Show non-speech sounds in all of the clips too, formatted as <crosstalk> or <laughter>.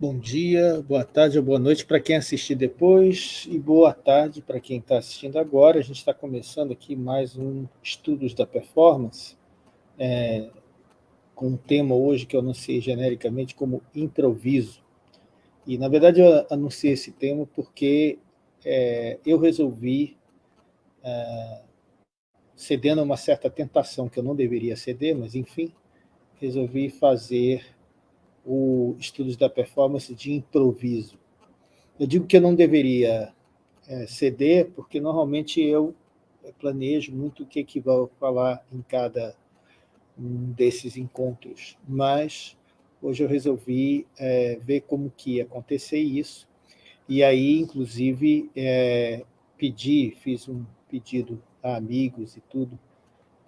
Bom dia, boa tarde ou boa noite para quem assistir depois e boa tarde para quem está assistindo agora. A gente está começando aqui mais um Estudos da Performance, é, com um tema hoje que eu anunciei genericamente como improviso. E, na verdade, eu anunciei esse tema porque é, eu resolvi, é, cedendo a uma certa tentação que eu não deveria ceder, mas, enfim, resolvi fazer o estudos da performance de improviso. Eu digo que eu não deveria é, ceder, porque normalmente eu planejo muito o que, que vou falar em cada um desses encontros, mas hoje eu resolvi é, ver como que ia acontecer isso, e aí, inclusive, é, pedi, fiz um pedido a amigos e tudo,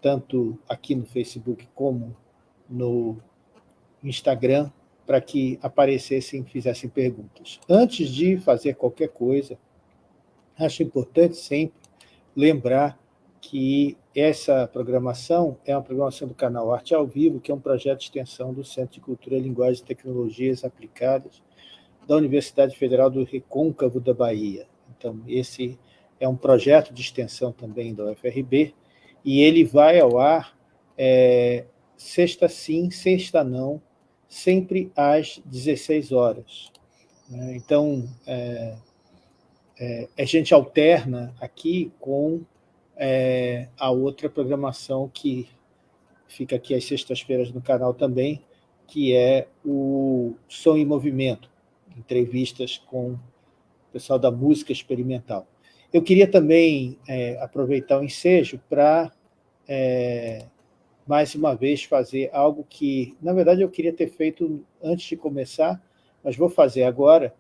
tanto aqui no Facebook como no Instagram, para que aparecessem e fizessem perguntas. Antes de fazer qualquer coisa, acho importante sempre lembrar que essa programação é uma programação do canal Arte ao Vivo, que é um projeto de extensão do Centro de Cultura, Linguagem e Tecnologias Aplicadas da Universidade Federal do Recôncavo da Bahia. Então, esse é um projeto de extensão também da UFRB, e ele vai ao ar é, sexta sim, sexta não, sempre às 16 horas. Né? Então, é, é, a gente alterna aqui com é, a outra programação que fica aqui às sextas-feiras no canal também, que é o Som em Movimento, entrevistas com o pessoal da música experimental. Eu queria também é, aproveitar o ensejo para é, mais uma vez, fazer algo que, na verdade, eu queria ter feito antes de começar, mas vou fazer agora,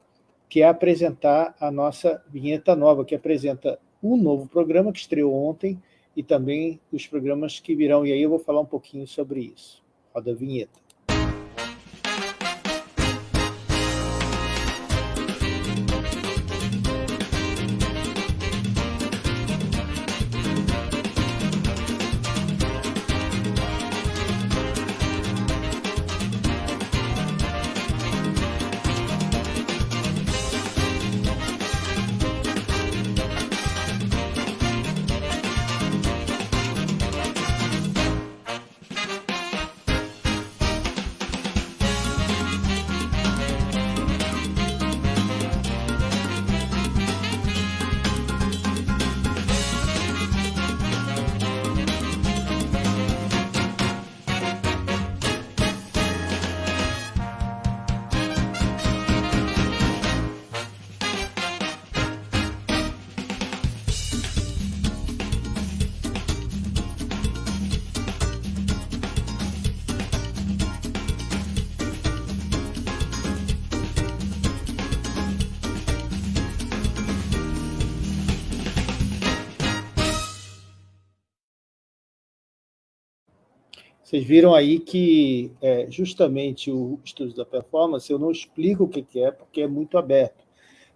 que é apresentar a nossa vinheta nova, que apresenta um novo programa que estreou ontem e também os programas que virão, e aí eu vou falar um pouquinho sobre isso. Roda a vinheta. Vocês viram aí que é, justamente o estudo da performance, eu não explico o que é, porque é muito aberto,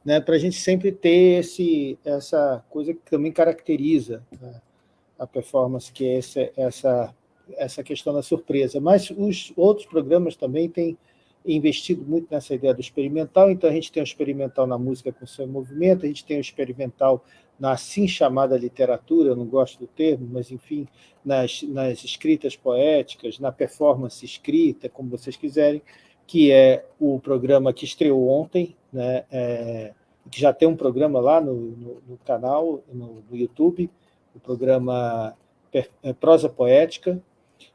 né, para a gente sempre ter esse, essa coisa que também caracteriza né, a performance, que é essa, essa, essa questão da surpresa. Mas os outros programas também têm investido muito nessa ideia do experimental, então a gente tem o experimental na música com seu movimento, a gente tem o experimental na assim chamada literatura, eu não gosto do termo, mas, enfim, nas, nas escritas poéticas, na performance escrita, como vocês quiserem, que é o programa que estreou ontem, né, é, que já tem um programa lá no, no, no canal, no, no, YouTube, o programa é, Prosa Poética,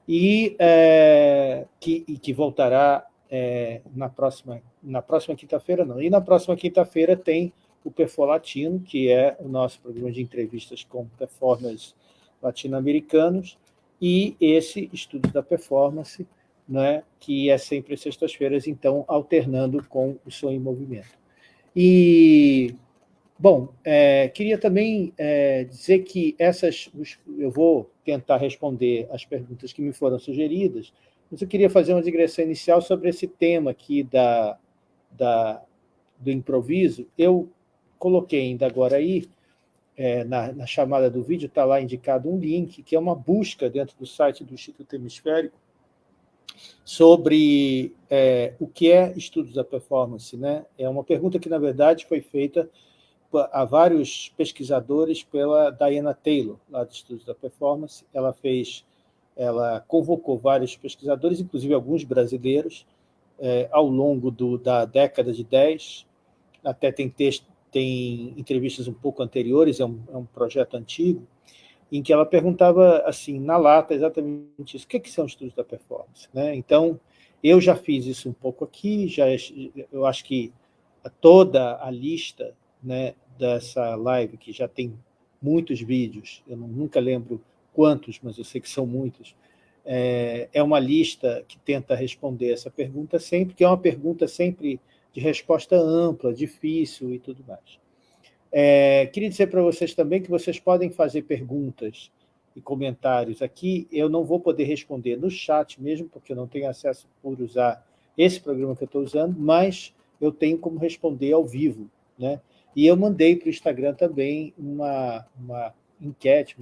e, é, que, e que voltará é, na próxima, na próxima quinta-feira, não. E na próxima quinta-feira tem o Perfo Latino, que é o nosso programa de entrevistas com performers latino-americanos, e esse estudo da performance, né, que é sempre sextas-feiras, então, alternando com o Som em Movimento. E, bom, é, queria também é, dizer que essas, eu vou tentar responder as perguntas que me foram sugeridas, mas eu queria fazer uma digressão inicial sobre esse tema aqui da, da, do improviso. Eu coloquei ainda agora aí, é, na, na, chamada do vídeo, está lá indicado um link, que é uma busca dentro do site do Instituto Hemisférico, sobre é, o que é estudos da performance. Né? É uma pergunta que, na verdade, foi feita a vários pesquisadores pela Diana Taylor, lá do Estudos da Performance. Ela fez, ela convocou vários pesquisadores, inclusive alguns brasileiros, é, ao longo do, da década de 10, até tem, texto, tem entrevistas um pouco anteriores, é um, é um projeto antigo, em que ela perguntava, assim, na lata, exatamente isso, o que, é que são estudos da performance? Né? Então, eu já fiz isso um pouco aqui, já, eu acho que toda a lista né, dessa live, que já tem muitos vídeos, eu nunca lembro quantos, mas eu sei que são muitos, é, é uma lista que tenta responder essa pergunta sempre, que é uma pergunta sempre de resposta ampla, difícil e tudo mais. É, queria dizer para vocês também que vocês podem fazer perguntas e comentários aqui. Eu não vou poder responder no chat mesmo, porque eu não tenho acesso por usar esse programa que eu estou usando, mas eu tenho como responder ao vivo. Né? E eu mandei para o Instagram também uma, uma enquete,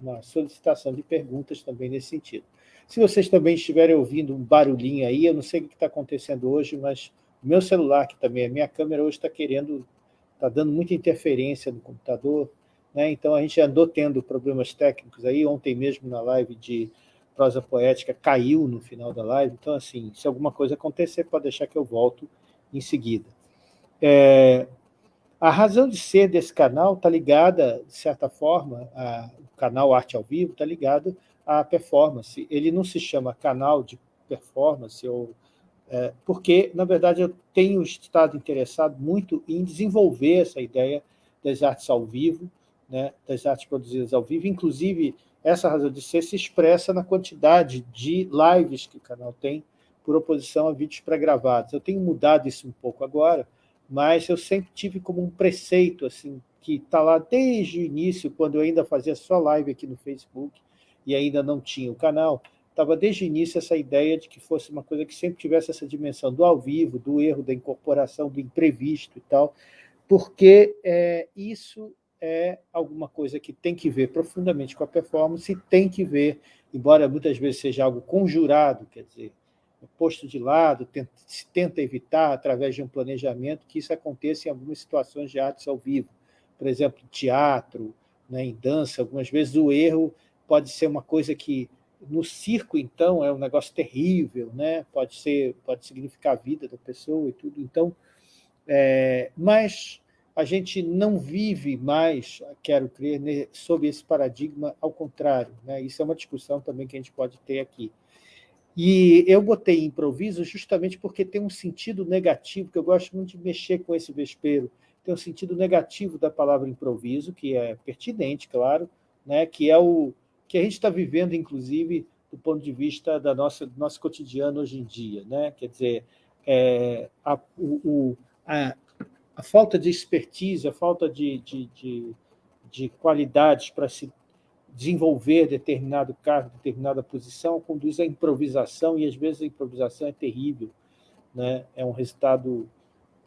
uma solicitação de perguntas também nesse sentido. Se vocês também estiverem ouvindo um barulhinho aí, eu não sei o que está acontecendo hoje, mas o meu celular, que também é minha câmera, hoje está querendo está dando muita interferência no computador, né? então a gente andou tendo problemas técnicos aí, ontem mesmo na live de prosa poética caiu no final da live, então assim, se alguma coisa acontecer, pode deixar que eu volto em seguida. É, a razão de ser desse canal está ligada, de certa forma, o canal Arte ao Vivo está ligado à performance. Ele não se chama canal de performance ou é, porque, na verdade, eu tenho estado interessado muito em desenvolver essa ideia das artes ao vivo, né, das artes produzidas ao vivo, inclusive essa razão de ser se expressa na quantidade de lives que o canal tem, por oposição a vídeos pré-gravados. Eu tenho mudado isso um pouco agora, mas eu sempre tive como um preceito, assim, que está lá desde o início, quando eu ainda fazia só live aqui no Facebook, e ainda não tinha o canal, estava desde o início essa ideia de que fosse uma coisa que sempre tivesse essa dimensão do ao vivo, do erro, da incorporação, do imprevisto e tal, porque é, isso é alguma coisa que tem que ver profundamente com a performance e tem que ver, embora muitas vezes seja algo conjurado, quer dizer, posto de lado, tenta, se tenta evitar, através de um planejamento, que isso aconteça em algumas situações de artes ao vivo. Por exemplo, teatro, né, em dança, algumas vezes o erro pode ser uma coisa que no circo, então, é um negócio terrível, né? pode, ser, pode significar a vida da pessoa e tudo. Então, é, mas a gente não vive mais, quero crer, né, sob esse paradigma ao contrário. Né? Isso é uma discussão também que a gente pode ter aqui. E eu botei improviso justamente porque tem um sentido negativo, que eu gosto muito de mexer com esse vespeiro, tem um sentido negativo da palavra improviso, que é pertinente, claro, né? que é o, que a gente está vivendo, inclusive, do ponto de vista da nossa, do nosso cotidiano hoje em dia. Né? Quer dizer, é, a, o, a, a, falta de expertise, a falta de, de, de, de qualidades para se desenvolver determinado cargo, determinada posição, conduz à improvisação, e às vezes a improvisação é terrível, né? é um resultado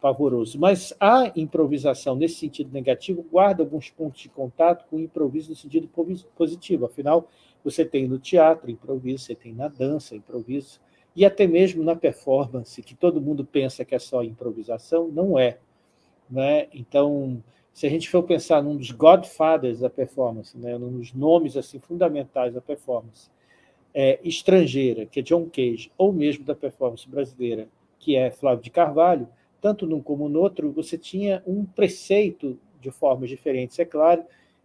pavoroso. Mas a improvisação, nesse sentido negativo, guarda alguns pontos de contato com o improviso no sentido positivo. Afinal, você tem no teatro improviso, você tem na dança improviso, e até mesmo na performance, que todo mundo pensa que é só improvisação, não é. Né? Então, se a gente for pensar num dos godfathers da performance, né? num dos nomes assim, fundamentais da performance, é, estrangeira, que é John Cage, ou mesmo da performance brasileira, que é Flávio de Carvalho, tanto num como no outro, você tinha um preceito, de formas diferentes, é claro,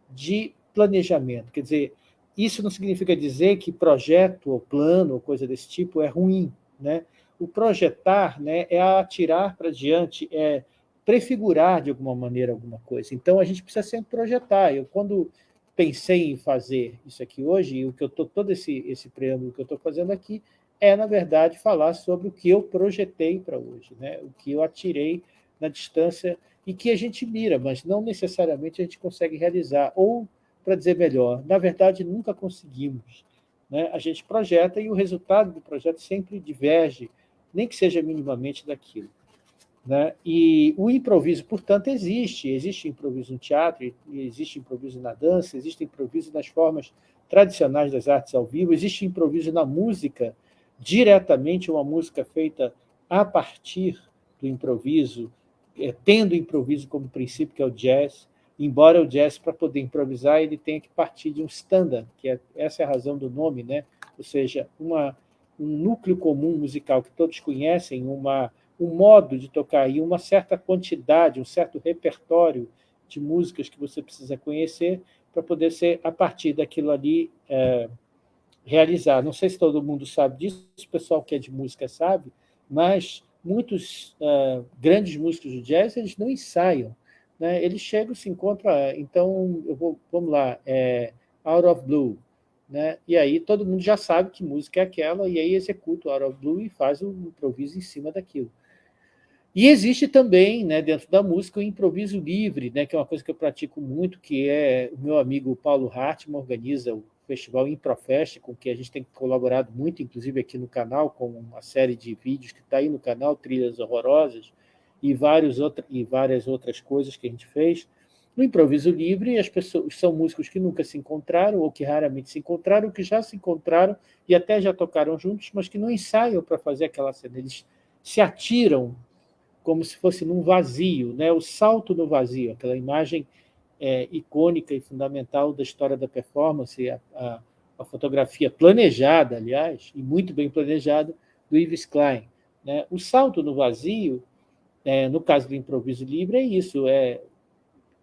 de planejamento. Quer dizer, isso não significa dizer que projeto ou plano ou coisa desse tipo é ruim. Né? O projetar né, é atirar para diante, é prefigurar de alguma maneira alguma coisa. Então, a gente precisa sempre projetar. Eu, quando pensei em fazer isso aqui hoje, o que eu tô, todo esse, esse preâmbulo que eu estou fazendo aqui, é, na verdade, falar sobre o que eu projetei para hoje, né? o que eu atirei na distância e que a gente mira, mas não necessariamente a gente consegue realizar. Ou, para dizer melhor, na verdade, nunca conseguimos. Né? A gente projeta e o resultado do projeto sempre diverge, nem que seja minimamente daquilo. Né? E o improviso, portanto, existe. Existe improviso no teatro, existe improviso na dança, existe improviso nas formas tradicionais das artes ao vivo, existe improviso na música, diretamente uma música feita a partir do improviso, é, tendo o improviso como princípio, que é o jazz, embora o jazz, para poder improvisar, ele tenha que partir de um standard, que é, essa é a razão do nome, né? ou seja, uma, um núcleo comum musical que todos conhecem, uma, um modo de tocar e uma certa quantidade, um certo repertório de músicas que você precisa conhecer para poder ser, a partir daquilo ali, é, realizar. Não sei se todo mundo sabe disso, o pessoal que é de música sabe, mas muitos uh, grandes músicos do jazz eles não ensaiam. Né? Eles chegam, se encontram... Então, eu vou, vamos lá, é, Out of Blue. Né? E aí todo mundo já sabe que música é aquela, e aí executa o Out of Blue e faz o improviso em cima daquilo. E existe também, né, dentro da música, o improviso livre, né, que é uma coisa que eu pratico muito, que é o meu amigo Paulo Hartmann organiza o festival Improfest, com que a gente tem colaborado muito, inclusive aqui no canal, com uma série de vídeos que está aí no canal, Trilhas Horrorosas, e, vários outra, e várias outras coisas que a gente fez. No improviso livre, as pessoas são músicos que nunca se encontraram, ou que raramente se encontraram, que já se encontraram e até já tocaram juntos, mas que não ensaiam para fazer aquela cena. Eles se atiram como se fosse num vazio, né? o salto no vazio, aquela imagem é, icônica e fundamental da história da performance, a, a, a, fotografia planejada, aliás, e muito bem planejada, do Yves Klein. Né? O salto no vazio, é, no caso do improviso livre, é isso, é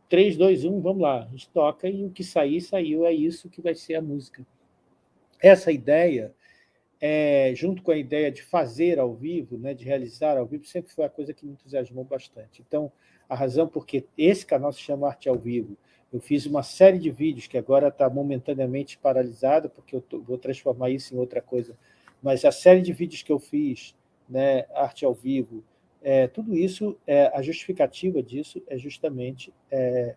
3, 2, 1, vamos lá, a gente toca e o que sair, saiu, é isso que vai ser a música. Essa ideia é, junto com a ideia de fazer ao vivo, né, de realizar ao vivo, sempre foi a coisa que me entusiasmou bastante. Então, a razão porque esse canal se chama Arte ao Vivo, eu fiz uma série de vídeos que agora está momentaneamente paralisada, porque eu tô, vou transformar isso em outra coisa, mas a série de vídeos que eu fiz, né, Arte ao Vivo, é, tudo isso, é, a justificativa disso é justamente é,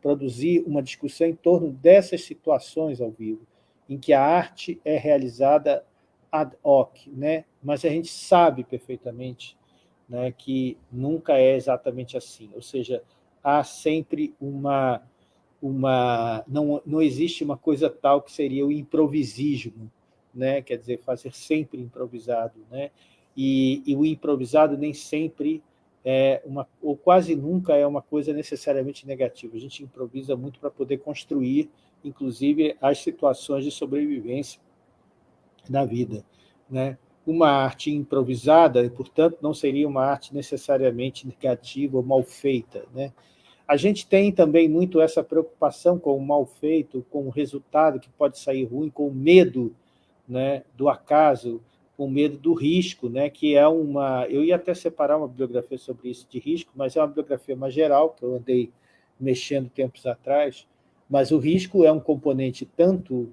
produzir uma discussão em torno dessas situações ao vivo, em que a arte é realizada ad hoc, né? mas a gente sabe perfeitamente né, que nunca é exatamente assim, ou seja, há sempre uma... uma não, não existe uma coisa tal que seria o improvisismo, né? quer dizer, fazer sempre improvisado. Né? E, e o improvisado nem sempre é uma, ou quase nunca é uma coisa necessariamente negativa. A gente improvisa muito para poder construir, inclusive, as situações de sobrevivência da vida. Né? Uma arte improvisada, portanto, não seria uma arte necessariamente negativa ou mal feita. Né? A gente tem também muito essa preocupação com o mal feito, com o resultado que pode sair ruim, com o medo né, do acaso, com medo do risco, né, que é uma... Eu ia até separar uma bibliografia sobre isso de risco, mas é uma bibliografia mais geral, que eu andei mexendo tempos atrás, mas o risco é um componente tanto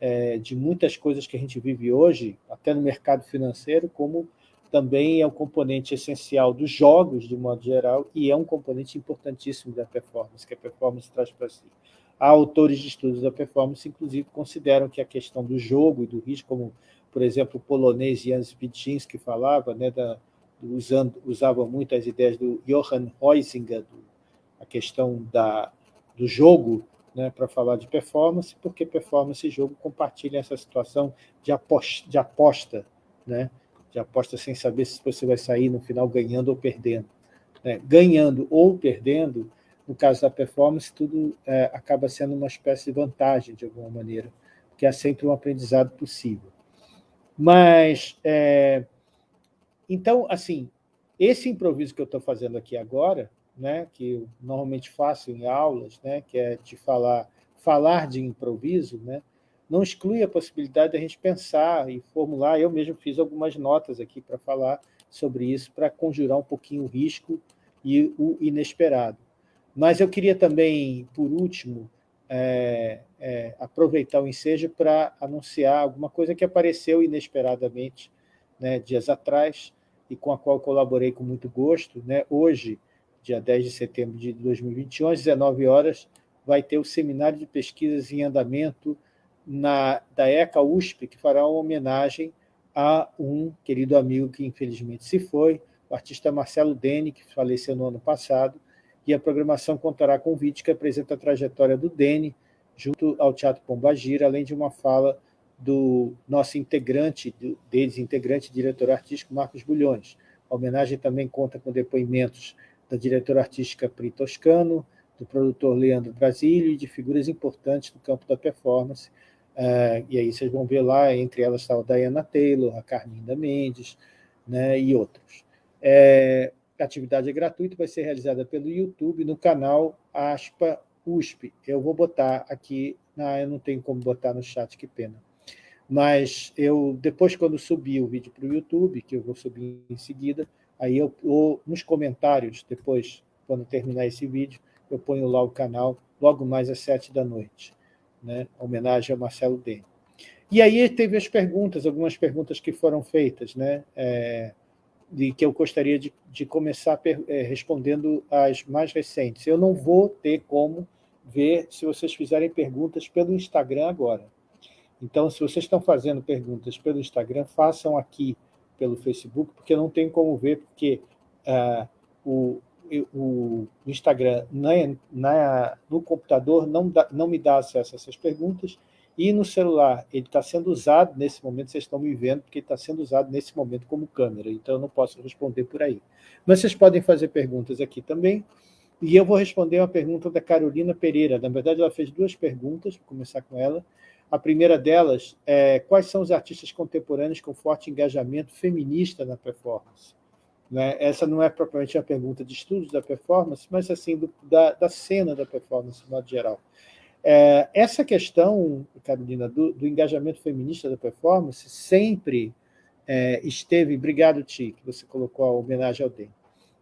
é, de muitas coisas que a gente vive hoje, até no mercado financeiro, como também é um componente essencial dos jogos, de modo geral, e é um componente importantíssimo da performance, que a performance traz para si. Há autores de estudos da performance, inclusive, consideram que a questão do jogo e do risco, como, por exemplo, o polonês Jan Spidzinski falava, né, da, usando, usava muito as ideias do Johann Huizinga, do, a questão da, do jogo né, para falar de performance, porque performance e jogo compartilham essa situação de aposta, de aposta, né, de aposta sem saber se você vai sair no final ganhando ou perdendo. Né. Ganhando ou perdendo, no caso da performance, tudo é, acaba sendo uma espécie de vantagem, de alguma maneira, porque há sempre um aprendizado possível. Mas, é, então, assim, esse improviso que eu estou fazendo aqui agora, né, que eu normalmente faço em aulas, né, que é de falar, falar de improviso, né, não exclui a possibilidade de a gente pensar e formular. Eu mesmo fiz algumas notas aqui para falar sobre isso, para conjurar um pouquinho o risco e o inesperado. Mas eu queria também, por último, é, é, aproveitar o ensejo para anunciar alguma coisa que apareceu inesperadamente né, dias atrás e com a qual colaborei com muito gosto. Né? Hoje, dia 10 de setembro de 2021, às 19 horas, vai ter o seminário de pesquisas em andamento na, da ECA USP, que fará uma homenagem a um querido amigo que infelizmente se foi, o artista Marcelo Dene, que faleceu no ano passado, e a programação contará com um vídeo que apresenta a trajetória do Dene junto ao Teatro Pombagira, além de uma fala do nosso integrante, deles integrante diretor artístico, Marcos Bulhões. A homenagem também conta com depoimentos da diretora artística Pri Toscano, do produtor Leandro Brasílio e de figuras importantes do campo da performance. Uh, e aí vocês vão ver lá, entre elas está a Diana Taylor, a Carminda Mendes né, e outros. É, a atividade é gratuita, vai ser realizada pelo YouTube no canal Aspa USP. Eu vou botar aqui, não, eu não tenho como botar no chat, que pena. Mas eu, depois, quando subir o vídeo para o YouTube, que eu vou subir em seguida, aí eu, nos comentários, depois, quando terminar esse vídeo, eu ponho lá o canal, logo mais às sete da noite, né? homenagem ao Marcelo Dene. E aí teve as perguntas, algumas perguntas que foram feitas, né? É, e que eu gostaria de, de começar é, respondendo as mais recentes. Eu não vou ter como ver se vocês fizerem perguntas pelo Instagram agora. Então, se vocês estão fazendo perguntas pelo Instagram, façam aqui pelo Facebook, porque não tenho como ver, porque uh, o, o Instagram na, na, no computador não, não me dá acesso a essas perguntas, e no celular ele está sendo usado nesse momento, vocês estão me vendo, porque está sendo usado nesse momento como câmera, então eu não posso responder por aí. Mas vocês podem fazer perguntas aqui também, e eu vou responder uma pergunta da Carolina Pereira. Na verdade, ela fez duas perguntas, vou começar com ela. A primeira delas é quais são os artistas contemporâneos com forte engajamento feminista na performance? Né? Essa não é propriamente uma pergunta de estudos da performance, mas assim do, da, da, cena da performance, de modo geral. É, essa questão, Carolina, do, do, engajamento feminista da performance sempre é, esteve, obrigado, Ti, que você colocou a homenagem ao DEM.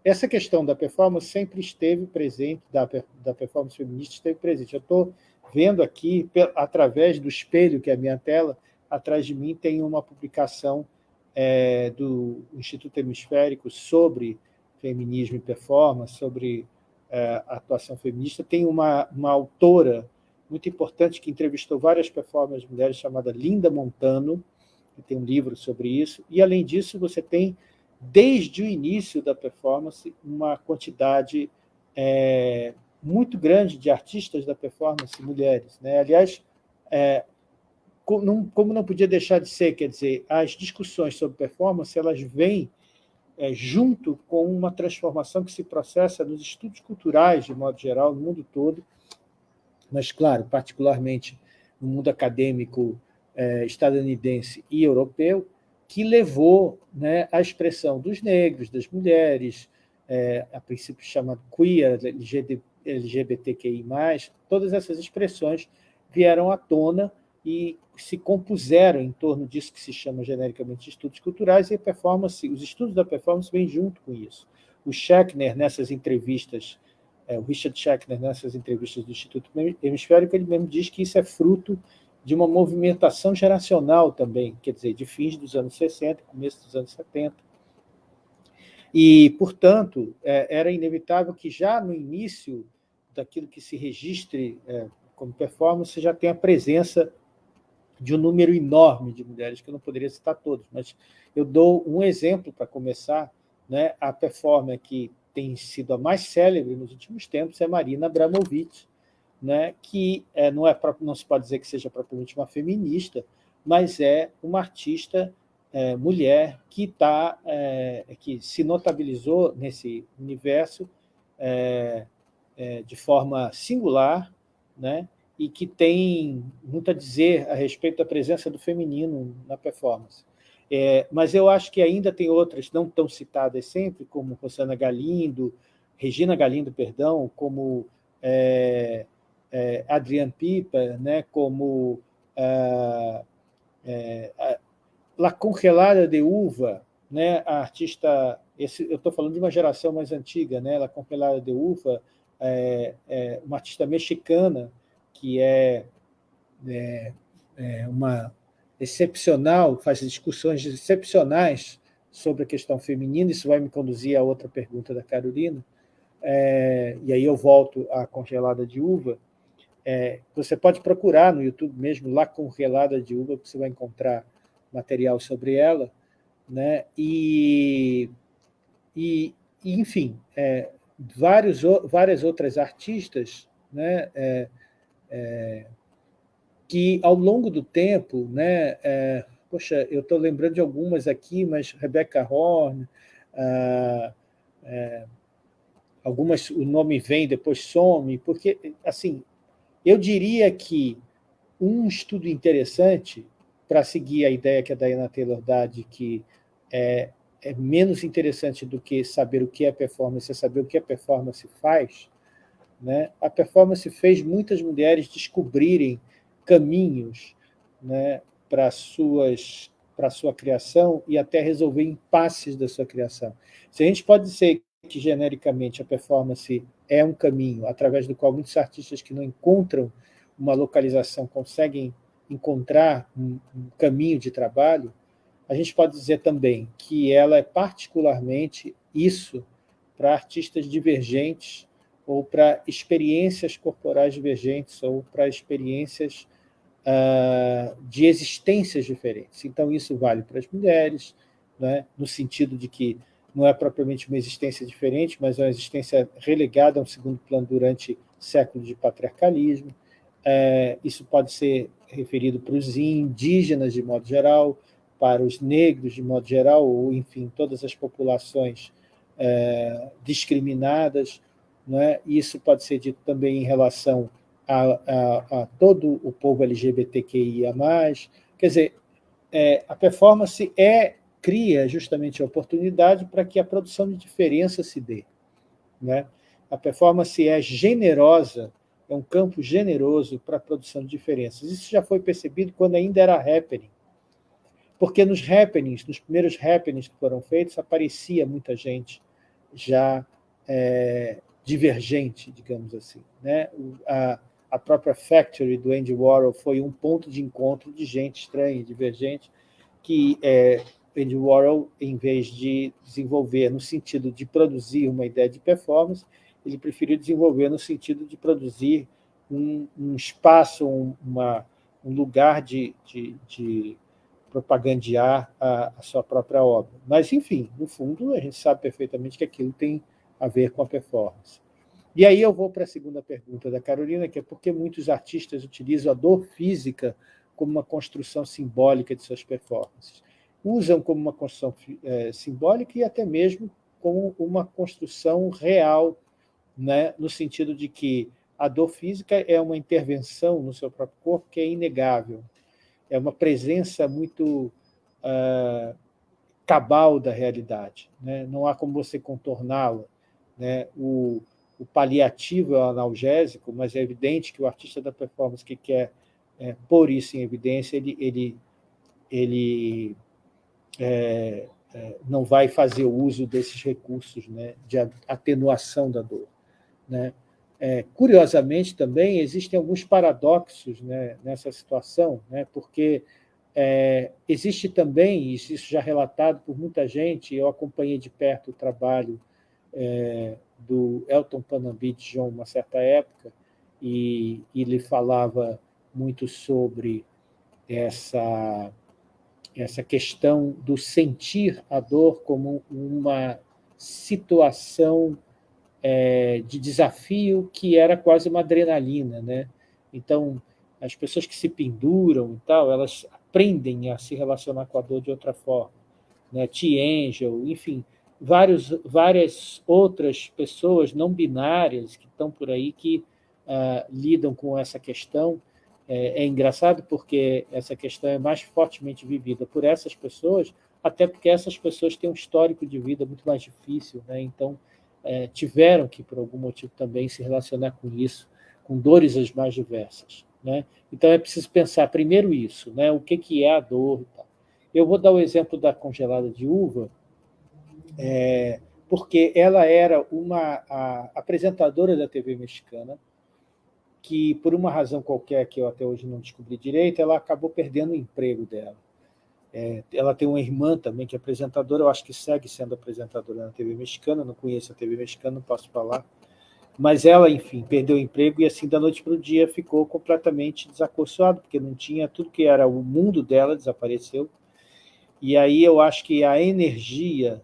Essa questão da performance sempre esteve presente, da, da performance feminista esteve presente. Eu estou vendo aqui, através do espelho, que é a minha tela, atrás de mim tem uma publicação é, do Instituto Hemisférico sobre feminismo e performance, sobre é, atuação feminista. Tem uma, uma autora muito importante que entrevistou várias performers mulheres, chamada Linda Montano, que tem um livro sobre isso. E, além disso, você tem, desde o início da performance, uma quantidade é, muito grande de artistas da performance mulheres. Né? Aliás, é, como não podia deixar de ser, quer dizer, as discussões sobre performance elas vêm é, junto com uma transformação que se processa nos estudos culturais, de modo geral, no mundo todo, mas, claro, particularmente no mundo acadêmico é, estadunidense e europeu, que levou né, à expressão dos negros, das mulheres, é, a princípio chamado queer, LGBTQI+, todas essas expressões vieram à tona e se compuseram em torno disso que se chama genericamente de estudos culturais, e a performance, os estudos da performance vêm junto com isso. O Schechner, nessas entrevistas, é, o Richard Schechner, nessas entrevistas do Instituto Hemisférico, ele mesmo diz que isso é fruto de uma movimentação geracional também, quer dizer, de fins dos anos 60, começo dos anos 70, e, portanto, é, era inevitável que já no início daquilo que se registre é, como performance já tenha a presença de um número enorme de mulheres, que eu não poderia citar todos, mas eu dou um exemplo para começar. Né? A performer que tem sido a mais célebre nos últimos tempos é Marina Abramovic, né? que é, não, é, não se pode dizer que seja propriamente uma feminista, mas é uma artista é, mulher que, tá, é, que se notabilizou nesse universo é, é, de forma singular, né? e que tem muito a dizer a respeito da presença do feminino na performance. É, mas eu acho que ainda tem outras não tão citadas sempre, como Rosana Galindo, Regina Galindo, perdão, como é, é, Adriane Pipa, né, como é, é, La Congelada de Uva, né, a artista, esse, eu estou falando de uma geração mais antiga, né, La Congelada de Uva, é, é uma artista mexicana, que é, é, é uma excepcional, faz discussões excepcionais sobre a questão feminina, isso vai me conduzir a outra pergunta da Carolina, é, e aí eu volto à congelada de uva, é, você pode procurar no YouTube mesmo, lá congelada de uva, que você vai encontrar material sobre ela, né? e, e, enfim, é, vários, várias outras artistas né? É, é, que, ao longo do tempo, né, é, poxa, eu estou lembrando de algumas aqui, mas Rebecca Horn, ah, algumas o nome vem, depois some, porque, assim, eu diria que um estudo interessante, para seguir a ideia que a Diana Taylor dá de que é, é menos interessante do que saber o que é performance, é saber o que a performance faz, né? a performance fez muitas mulheres descobrirem caminhos né, para suas para sua criação e até resolver impasses da sua criação. Se a gente pode dizer que, genericamente, a performance é um caminho através do qual muitos artistas que não encontram uma localização conseguem encontrar um, um caminho de trabalho, a gente pode dizer também que ela é particularmente isso para artistas divergentes ou para experiências corporais divergentes ou para experiências uh, de existências diferentes. Então, isso vale para as mulheres, né, no sentido de que não é propriamente uma existência diferente, mas é uma existência relegada a um segundo plano durante séculos de patriarcalismo. É, isso pode ser referido para os indígenas, de modo geral, para os negros, de modo geral, ou, enfim, todas as populações é, discriminadas. É? Isso pode ser dito também em relação a, a, a todo o povo LGBTQIA+. Quer dizer, é, a performance é cria justamente a oportunidade para que a produção de diferença se dê. Né? A performance é generosa, é um campo generoso para a produção de diferenças. Isso já foi percebido quando ainda era happening. Porque nos happenings, nos primeiros happenings que foram feitos, aparecia muita gente já é, divergente, digamos assim. Né? A, a própria Factory do Andy Warhol foi um ponto de encontro de gente estranha, divergente, que é, Andy Warhol, em vez de desenvolver no sentido de produzir uma ideia de performance, ele preferiu desenvolver no sentido de produzir um, um espaço, um, uma, um lugar de, de, de propagandear a, a, sua própria obra. Mas, enfim, no fundo, a gente sabe perfeitamente que aquilo tem a ver com a performance. E aí eu vou para a segunda pergunta da Carolina, que é por que muitos artistas utilizam a dor física como uma construção simbólica de suas performances usam como uma construção é, simbólica e até mesmo como uma construção real, né, no sentido de que a dor física é uma intervenção no seu próprio corpo que é inegável, é uma presença muito uh, cabal da realidade, né? não há como você contorná-la. Né? O, o, paliativo é o analgésico, mas é evidente que o artista da performance que quer é, pôr isso em evidência, ele, ele, ele é, é, não vai fazer uso desses recursos né, de atenuação da dor. Né? É, curiosamente, também, existem alguns paradoxos né, nessa situação, né, porque é, existe também, isso já relatado por muita gente, eu acompanhei de perto o trabalho é, do Elton Panambi de João, uma certa época, e ele falava muito sobre essa essa questão do sentir a dor como uma situação é, de desafio que era quase uma adrenalina. Né? Então, as pessoas que se penduram e tal, elas aprendem a se relacionar com a dor de outra forma. Né? T-Angel, enfim, vários, várias outras pessoas não binárias que estão por aí que uh, lidam com essa questão é, é engraçado porque essa questão é mais fortemente vivida por essas pessoas, até porque essas pessoas têm um histórico de vida muito mais difícil, né? então é, tiveram que, por algum motivo, também se relacionar com isso, com dores as mais diversas. Né? Então é preciso pensar primeiro isso, né? o que, que é a dor. Eu vou dar o exemplo da congelada de uva, é, porque ela era uma apresentadora da TV mexicana, que, por uma razão qualquer que eu até hoje não descobri direito, ela acabou perdendo o emprego dela. É, ela tem uma irmã também que é apresentadora, eu acho que segue sendo apresentadora na TV mexicana, não conheço a TV mexicana, não posso falar. Mas ela, enfim, perdeu o emprego e assim, da noite para o dia, ficou completamente desacorçoada, porque não tinha tudo que era o mundo dela, desapareceu. E aí eu acho que a energia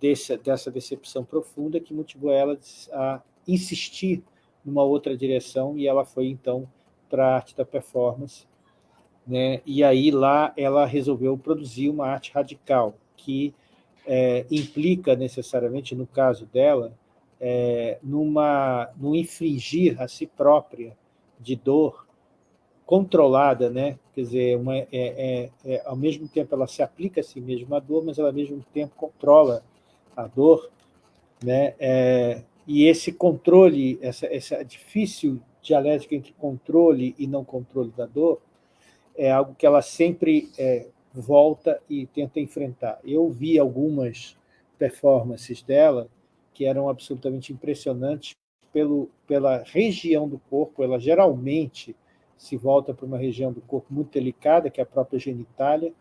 desse, dessa decepção profunda que motivou ela a insistir numa outra direção, e ela foi, então, para a arte da performance. né? e aí lá ela resolveu produzir uma arte radical, que é, implica necessariamente, no caso dela, é, numa, no infringir a si própria de dor controlada, né? quer dizer, uma, é, é, é, ao mesmo tempo ela se aplica a si mesma a dor, mas ela ao mesmo tempo controla a dor, né? E esse controle, essa, essa difícil dialética entre controle e não controle da dor, é algo que ela sempre é, volta e tenta enfrentar. Eu vi algumas performances dela que eram absolutamente impressionantes pelo, pela região do corpo, ela geralmente se volta para uma região do corpo muito delicada, que é a própria genitália,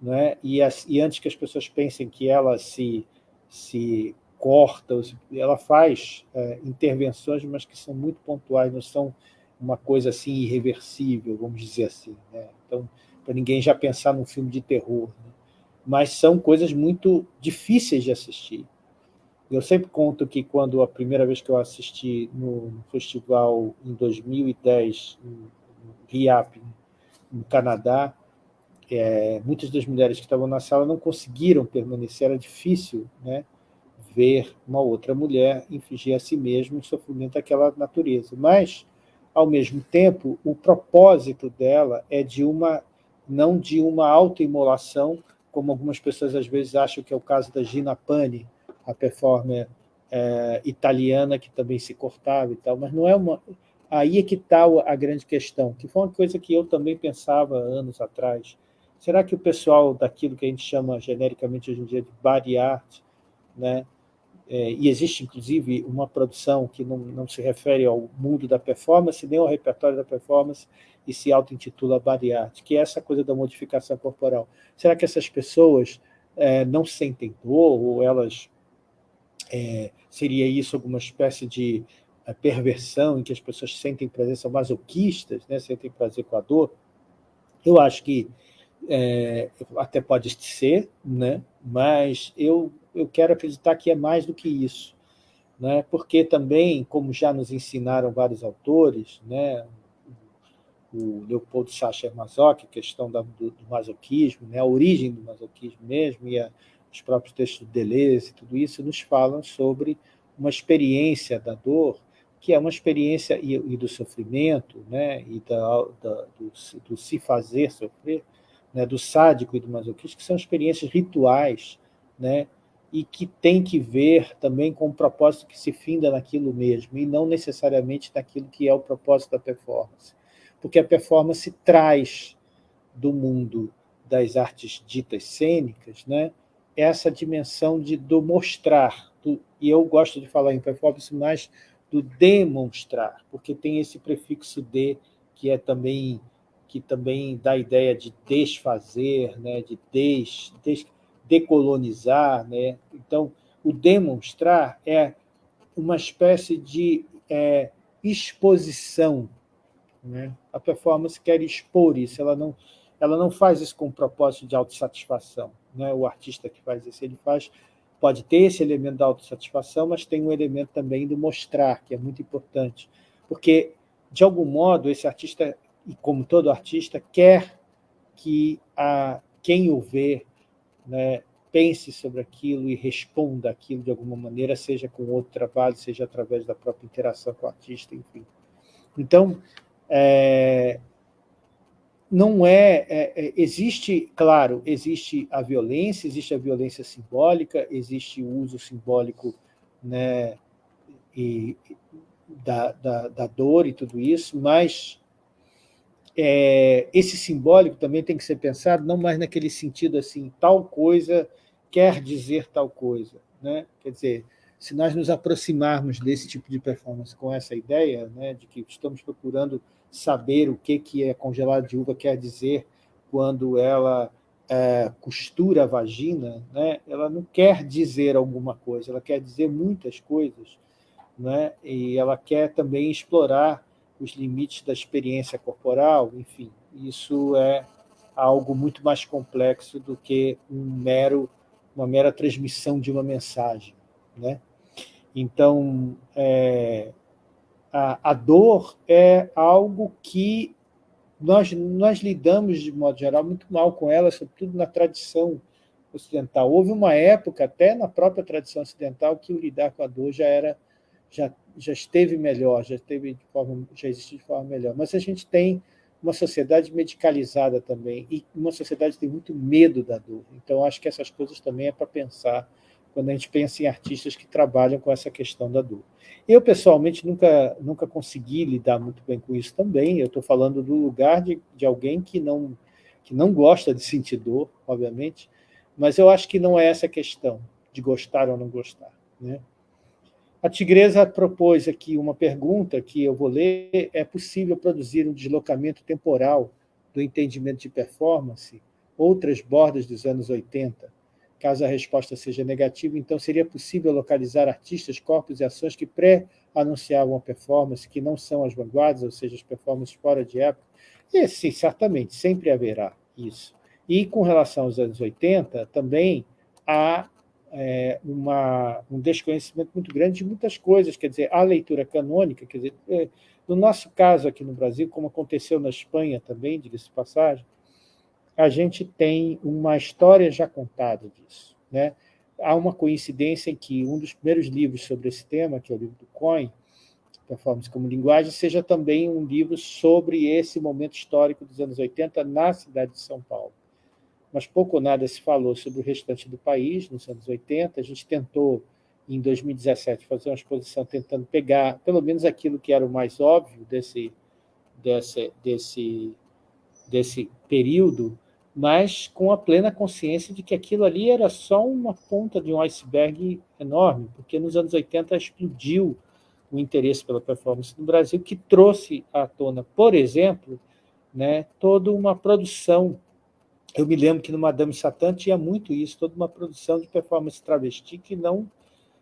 né? e, as, e antes que as pessoas pensem que ela se, se corta, ela faz é, intervenções, mas que são muito pontuais, não são uma coisa assim irreversível, vamos dizer assim. Né? Então, para ninguém já pensar num filme de terror. Né? Mas são coisas muito difíceis de assistir. Eu sempre conto que quando a primeira vez que eu assisti no, festival em 2010, no RIAP, no Canadá, é, muitas das mulheres que estavam na sala não conseguiram permanecer, era difícil né, ver uma outra mulher infligir a si mesma um sofrimento daquela natureza. Mas, ao mesmo tempo, o propósito dela é de uma, não de uma autoimolação, como algumas pessoas às vezes acham que é o caso da Gina Pani, a performer é, italiana que também se cortava e tal, mas não é uma... Aí é que está a grande questão, que foi uma coisa que eu também pensava anos atrás. Será que o pessoal daquilo que a gente chama genericamente hoje em dia de body art, né, é, e existe, inclusive, uma produção que não, não se refere ao mundo da performance, nem ao repertório da performance, e se auto-intitula Body Art, que é essa coisa da modificação corporal. Será que essas pessoas é, não sentem dor, ou elas... É, seria isso alguma espécie de é, perversão em que as pessoas sentem prazer, são masoquistas, né, sentem prazer com a dor? Eu acho que é, até pode ser, né? mas eu, eu quero acreditar que é mais do que isso. Né? Porque também, como já nos ensinaram vários autores, né? o Leopoldo Sacher Masoch, questão da, do, do, masoquismo, né? a origem do masoquismo mesmo, e a, os próprios textos de Deleuze e tudo isso, nos falam sobre uma experiência da dor, que é uma experiência, e, e do sofrimento, né? e da, da do, do se fazer sofrer, né, do sádico e do masoquista, que são experiências rituais, né, e que tem que ver também com o propósito que se finda naquilo mesmo, e não necessariamente naquilo que é o propósito da performance. Porque a performance traz do mundo das artes ditas cênicas né, essa dimensão de, do mostrar, do, e eu gosto de falar em performance mais do demonstrar, porque tem esse prefixo de, que é também que também dá a ideia de desfazer, né, de des, des, decolonizar. Né? Então, o demonstrar é uma espécie de é, exposição. Né? A performance quer expor isso, ela não, ela não faz isso com o propósito de autossatisfação. Né? O artista que faz isso, ele faz, pode ter esse elemento da autossatisfação, mas tem um elemento também do mostrar, que é muito importante. Porque, de algum modo, esse artista e como todo artista, quer que a, quem o vê né, pense sobre aquilo e responda aquilo de alguma maneira, seja com outro trabalho, seja através da própria interação com o artista, enfim. Então, é, não é, é, é, existe, claro, existe a violência, existe a violência simbólica, existe o uso simbólico né, e, da, da, da dor e tudo isso, mas é, esse simbólico também tem que ser pensado não mais naquele sentido assim, tal coisa quer dizer tal coisa. Né? Quer dizer, se nós nos aproximarmos desse tipo de performance com essa ideia né, de que estamos procurando saber o que, que é congelado de uva quer dizer quando ela é, costura a vagina, né, ela não quer dizer alguma coisa, ela quer dizer muitas coisas, né, e ela quer também explorar os limites da experiência corporal, enfim, isso é algo muito mais complexo do que um mero, uma mera transmissão de uma mensagem. Né? Então, é, a, a dor é algo que nós, nós lidamos, de modo geral, muito mal com ela, sobretudo na tradição ocidental. Houve uma época, até na própria tradição ocidental, que o lidar com a dor já era já, já esteve melhor, já, esteve de forma, já existe de forma melhor. Mas a gente tem uma sociedade medicalizada também, e uma sociedade que tem muito medo da dor. Então, acho que essas coisas também é para pensar quando a gente pensa em artistas que trabalham com essa questão da dor. Eu, pessoalmente, nunca, nunca consegui lidar muito bem com isso também. Eu estou falando do lugar de, de alguém que não, que não gosta de sentir dor, obviamente, mas eu acho que não é essa a questão, de gostar ou não gostar. Né? A Tigresa propôs aqui uma pergunta que eu vou ler. É possível produzir um deslocamento temporal do entendimento de performance, outras bordas dos anos 80? Caso a resposta seja negativa, então seria possível localizar artistas, corpos e ações que pré-anunciavam a performance, que não são as vanguardas, ou seja, as performances fora de época? E, sim, certamente, sempre haverá isso. E com relação aos anos 80, também há é, uma, um desconhecimento muito grande de muitas coisas, quer dizer, a leitura canônica, quer dizer, é, no nosso caso aqui no Brasil, como aconteceu na Espanha também, diga-se passagem, a gente tem uma história já contada disso. Né? Há uma coincidência em que um dos primeiros livros sobre esse tema, que é o livro do Coin, Performance como Linguagem, seja também um livro sobre esse momento histórico dos anos 80 na cidade de São Paulo mas pouco ou nada se falou sobre o restante do país, nos anos 80. A gente tentou, em 2017, fazer uma exposição tentando pegar, pelo menos, aquilo que era o mais óbvio desse, desse, desse, desse período, mas com a plena consciência de que aquilo ali era só uma ponta de um iceberg enorme, porque nos anos 80 explodiu o interesse pela performance no Brasil, que trouxe à tona, por exemplo, né, toda uma produção eu me lembro que no Madame Satã tinha muito isso, toda uma produção de performance travesti que não,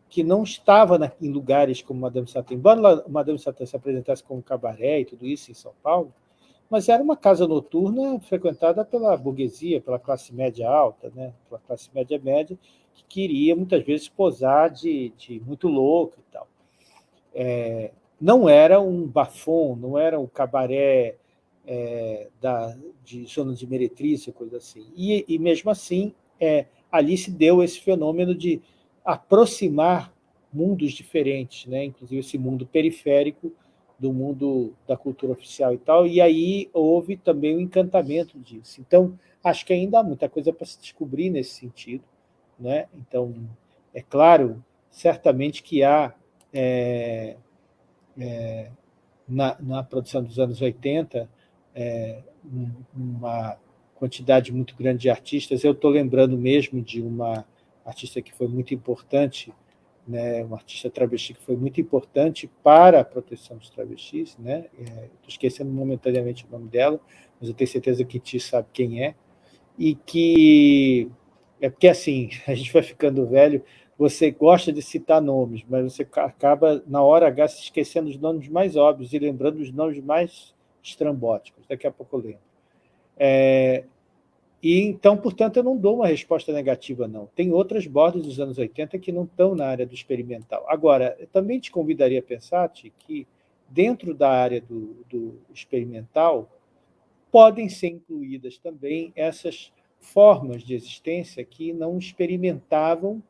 que não estava na, em lugares como Madame Satã. Embora Madame Satã se apresentasse como cabaré e tudo isso em São Paulo, mas era uma casa noturna frequentada pela burguesia, pela classe média alta, né? pela classe média média, que queria muitas vezes posar de, de muito louco e tal. É, não era um bafon, não era um cabaré é, da, de zonas de meretriz, coisa assim. E, e mesmo assim, é, ali se deu esse fenômeno de aproximar mundos diferentes, né? inclusive esse mundo periférico do mundo da cultura oficial e tal, e aí houve também o encantamento disso. Então, acho que ainda há muita coisa para se descobrir nesse sentido. Né? Então, é claro, certamente que há, é, é, na, na produção dos anos 80, é, uma quantidade muito grande de artistas. Eu estou lembrando mesmo de uma artista que foi muito importante, né, uma artista travesti que foi muito importante para a proteção dos travestis. Né? Estou é, esquecendo momentaneamente o nome dela, mas eu tenho certeza que Ti sabe quem é. E que... É porque, assim, <laughs> a gente vai ficando velho, você gosta de citar nomes, mas você acaba, na hora H, se esquecendo os nomes mais óbvios e lembrando os nomes mais estrambóticos. Daqui a pouco eu lembro. É, e então, portanto, eu não dou uma resposta negativa, não. Tem outras bordas dos anos 80 que não estão na área do experimental. Agora, eu também te convidaria a pensar, Ti, que dentro da área do, do experimental podem ser incluídas também essas formas de existência que não experimentavam,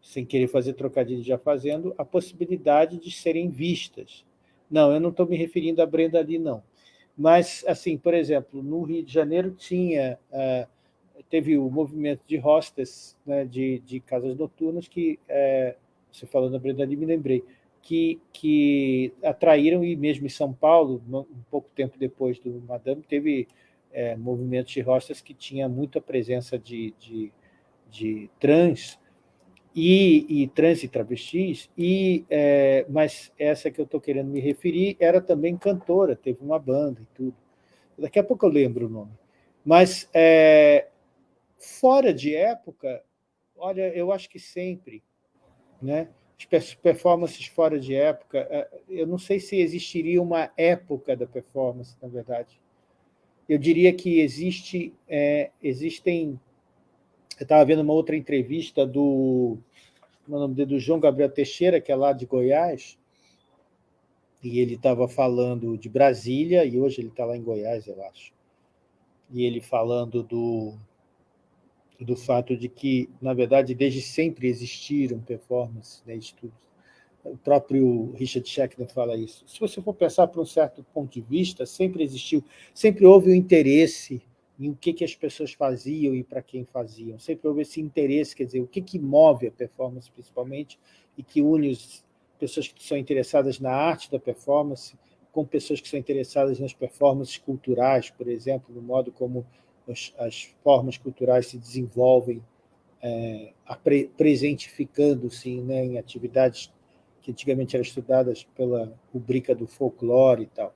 sem querer fazer trocadilho já fazendo, a possibilidade de serem vistas. Não, eu não estou me referindo a Brenda ali, não. Mas, assim, por exemplo, no Rio de Janeiro tinha, uh, teve o movimento de hostes, né, de, de casas noturnas, que, uh, você falou na Brenda me lembrei, que, que atraíram, e mesmo em São Paulo, um pouco tempo depois do Madame, teve uh, movimentos de hostes que tinha muita presença de, de, de trans, e, e trans e travestis, e, é, mas essa que eu estou querendo me referir era também cantora, teve uma banda e tudo. Daqui a pouco eu lembro o nome. Mas, é, fora de época, olha, eu acho que sempre, né? As performances fora de época, é, eu não sei se existiria uma época da performance, na verdade. Eu diria que existe, é, existem eu estava vendo uma outra entrevista do, é nome dele, do João Gabriel Teixeira, que é lá de Goiás, e ele estava falando de Brasília, e hoje ele está lá em Goiás, eu acho, e ele falando do, do fato de que, na verdade, desde sempre existiram performances, né, estudos. O próprio Richard Schechner fala isso. Se você for pensar por um certo ponto de vista, sempre existiu, sempre houve o um interesse em o que, que as pessoas faziam e para quem faziam. Sempre houve esse interesse, quer dizer, o que, que move a performance, principalmente, e que une as pessoas que são interessadas na arte da performance com pessoas que são interessadas nas performances culturais, por exemplo, no modo como as, as formas culturais se desenvolvem, é, presentificando-se né, em atividades que antigamente eram estudadas pela rubrica do folclore e tal.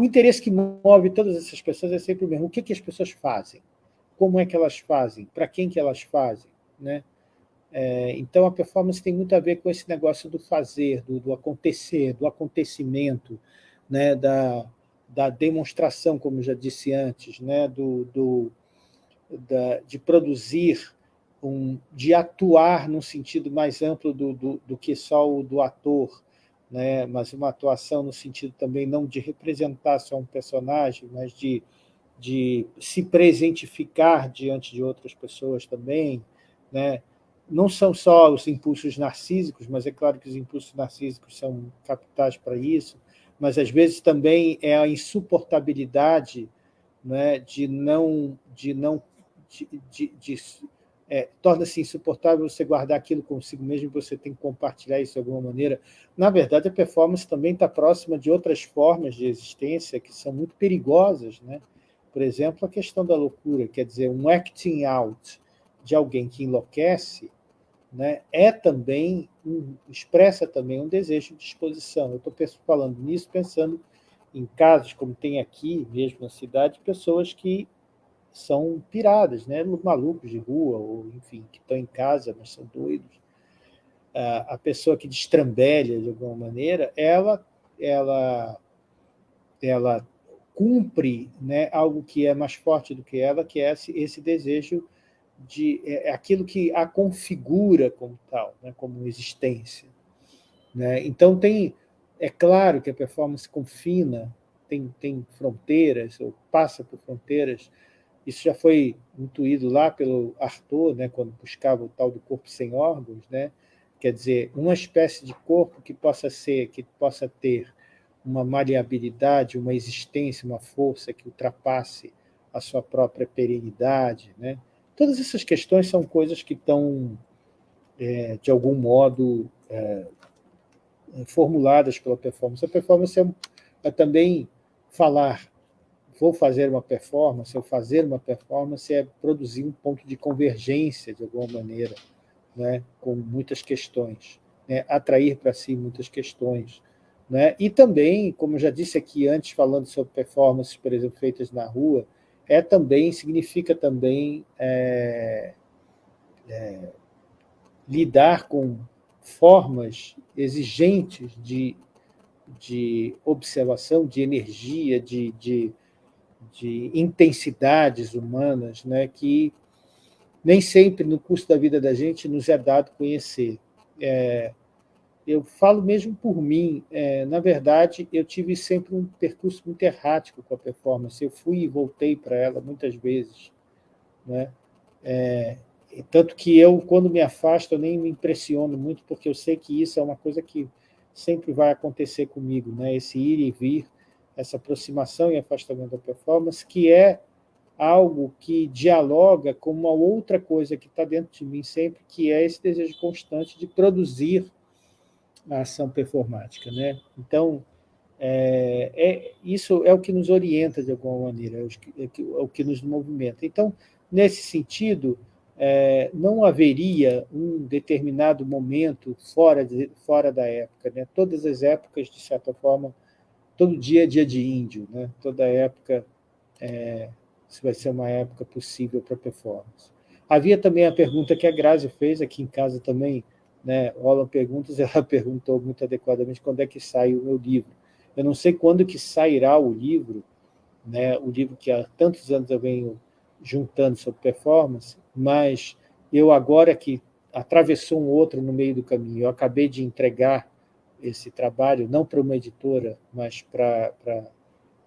O interesse que move todas essas pessoas é sempre o mesmo. O que, que as pessoas fazem? Como é que elas fazem? Para quem que elas fazem? Né? É, então, a performance tem muito a ver com esse negócio do fazer, do, do acontecer, do acontecimento, né? da, da demonstração, como já disse antes, né? do, do da, de produzir, um, de atuar no sentido mais amplo do, do, do que só o do ator, né? mas uma atuação no sentido também não de representar só um personagem, mas de, de se presentificar diante de outras pessoas também. Né? Não são só os impulsos narcísicos, mas é claro que os impulsos narcísicos são capitais para isso, mas às vezes também é a insuportabilidade né, de não, de não de, de, de é, torna-se insuportável você guardar aquilo consigo mesmo você tem que compartilhar isso de alguma maneira. Na verdade, a performance também está próxima de outras formas de existência que são muito perigosas. Né? Por exemplo, a questão da loucura, quer dizer, um acting out de alguém que enlouquece né, é também, um, expressa também um desejo de exposição. Eu estou falando nisso pensando em casos como tem aqui, mesmo na cidade, pessoas que são piradas, né? malucos de rua, ou enfim, que estão em casa, mas são doidos. A pessoa que destrambelha de alguma maneira, ela, ela, ela cumpre né, algo que é mais forte do que ela, que é esse, esse desejo de é, é aquilo que a configura como tal, né, como existência. Né? Então tem, é claro que a performance confina, tem, tem fronteiras, ou passa por fronteiras, isso já foi intuído lá pelo Arthur, né, quando buscava o tal do corpo sem órgãos, né? quer dizer, uma espécie de corpo que possa ser, que possa ter uma maleabilidade, uma existência, uma força que ultrapasse a sua própria perenidade. Né? Todas essas questões são coisas que estão, é, de algum modo, é, formuladas pela performance. A performance é, é também falar vou fazer uma performance, ou fazer uma performance é produzir um ponto de convergência, de alguma maneira, né, com muitas questões, né, atrair para si muitas questões. Né, e também, como já disse aqui antes, falando sobre performances, por exemplo, feitas na rua, é também, significa também é, é, lidar com formas exigentes de, de observação, de energia, de, de de intensidades humanas né, que nem sempre, no curso da vida da gente, nos é dado conhecer. É, eu falo mesmo por mim, é, na verdade, eu tive sempre um percurso muito errático com a performance, eu fui e voltei para ela muitas vezes. Né? É, tanto que eu, quando me afasto, eu nem me impressiono muito, porque eu sei que isso é uma coisa que sempre vai acontecer comigo, né? esse ir e vir, essa aproximação e afastamento da performance, que é algo que dialoga com uma outra coisa que está dentro de mim sempre, que é esse desejo constante de produzir a ação performática. Né? Então, é, é, isso é o que nos orienta de alguma maneira, é o que, é o que nos movimenta. Então, nesse sentido, é, não haveria um determinado momento fora, de, fora da época. Né? Todas as épocas, de certa forma, todo dia é dia de índio, né? toda época é, vai ser uma época possível para performance. Havia também a pergunta que a Grazi fez aqui em casa também, né? rolam perguntas, <laughs> ela perguntou muito adequadamente quando é que sai o meu livro. Eu não sei quando que sairá o livro, né? o livro que há tantos anos eu venho juntando sobre performance, mas eu agora que atravessou um outro no meio do caminho, eu acabei de entregar esse trabalho, não para uma editora, mas para, para